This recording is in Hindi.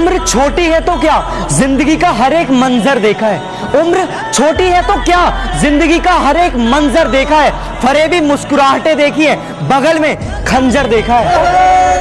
उम्र छोटी है तो क्या ज़िंदगी का हर एक मंजर देखा है? उम्र छोटी है तो क्या ज़िंदगी का हर एक मंजर देखा है? फरेबी मुस्कुराहटें देखी है, बगल में खंजर देखा है।